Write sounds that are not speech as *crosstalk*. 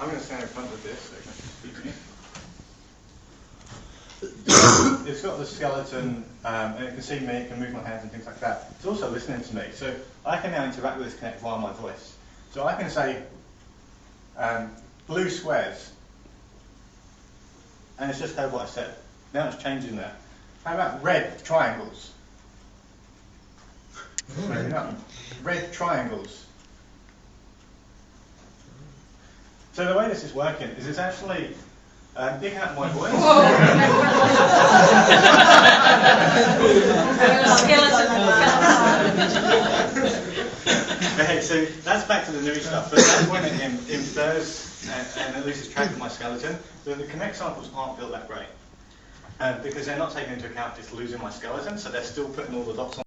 I'm going to stand in front of this so you can speak to me. *coughs* it's got the skeleton, um, and it can see me, it can move my hands and things like that. It's also listening to me, so I can now interact with this Kinect via my voice. So I can say um, blue squares, and it's just heard what I said. Now it's changing there. How about red triangles? *laughs* Maybe not. Red triangles. So the way this is working is it's actually um, picking up my voice. *laughs* okay, so that's back to the new stuff. But that's when it in- infers and, and it loses track of my skeleton. But the Kinect samples aren't built that great. Uh, because they're not taking into account just losing my skeleton, so they're still putting all the dots on.